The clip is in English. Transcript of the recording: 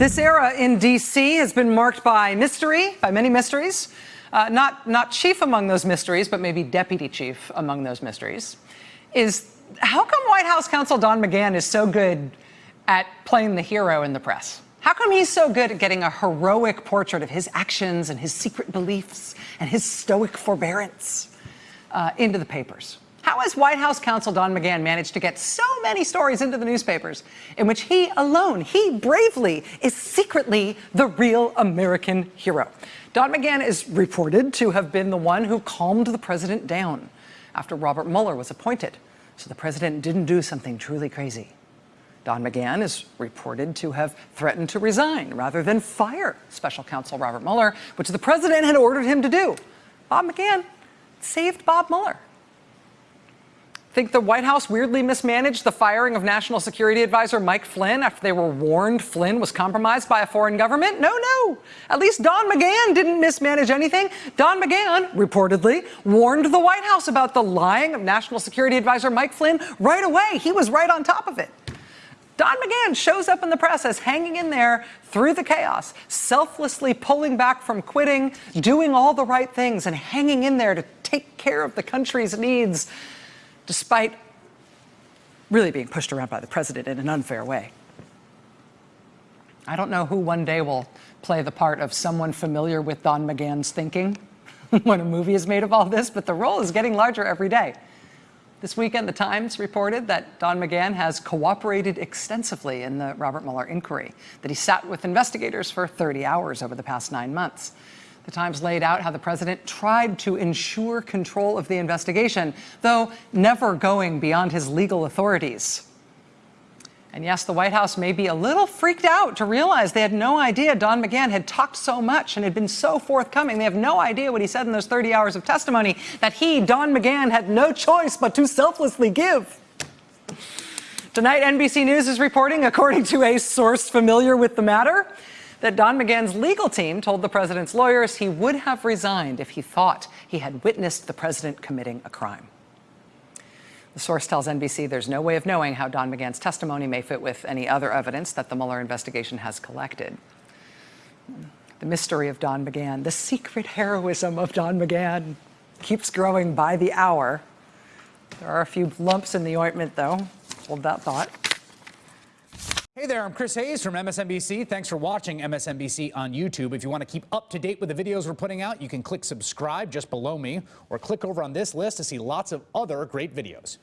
This era in D.C. has been marked by mystery, by many mysteries. Uh, not, not chief among those mysteries, but maybe deputy chief among those mysteries, is how come White House counsel Don McGahn is so good at playing the hero in the press? How come he's so good at getting a heroic portrait of his actions and his secret beliefs and his stoic forbearance uh, into the papers? How has White House counsel Don McGahn managed to get so many stories into the newspapers in which he alone, he bravely, is secretly the real American hero? Don McGahn is reported to have been the one who calmed the president down after Robert Mueller was appointed, so the president didn't do something truly crazy. Don McGahn is reported to have threatened to resign rather than fire special counsel Robert Mueller, which the president had ordered him to do. Bob McGahn saved Bob Mueller. Think the White House weirdly mismanaged the firing of National Security Advisor Mike Flynn after they were warned Flynn was compromised by a foreign government? No, no. At least Don McGahn didn't mismanage anything. Don McGahn, reportedly, warned the White House about the lying of National Security Advisor Mike Flynn right away. He was right on top of it. Don McGahn shows up in the press as hanging in there through the chaos, selflessly pulling back from quitting, doing all the right things, and hanging in there to take care of the country's needs despite really being pushed around by the president in an unfair way. I don't know who one day will play the part of someone familiar with Don McGahn's thinking when a movie is made of all this, but the role is getting larger every day. This weekend, The Times reported that Don McGahn has cooperated extensively in the Robert Mueller inquiry, that he sat with investigators for 30 hours over the past nine months. The Times laid out how the president tried to ensure control of the investigation, though never going beyond his legal authorities. And yes, the White House may be a little freaked out to realize they had no idea Don McGahn had talked so much and had been so forthcoming. They have no idea what he said in those 30 hours of testimony that he, Don McGahn, had no choice but to selflessly give. Tonight, NBC News is reporting, according to a source familiar with the matter, that Don McGahn's legal team told the president's lawyers he would have resigned if he thought he had witnessed the president committing a crime. The source tells NBC there's no way of knowing how Don McGahn's testimony may fit with any other evidence that the Mueller investigation has collected. The mystery of Don McGahn, the secret heroism of Don McGahn keeps growing by the hour. There are a few lumps in the ointment, though. Hold that thought. Hey there, I'm Chris Hayes from MSNBC. Thanks for watching MSNBC on YouTube. If you want to keep up to date with the videos we're putting out, you can click subscribe just below me or click over on this list to see lots of other great videos.